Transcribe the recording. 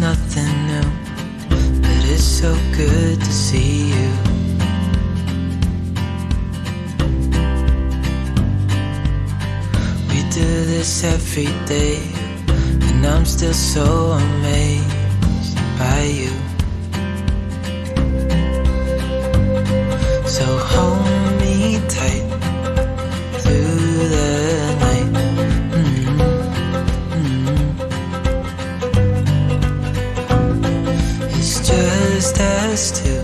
nothing new, but it's so good to see you. We do this every day, and I'm still so amazed. past to.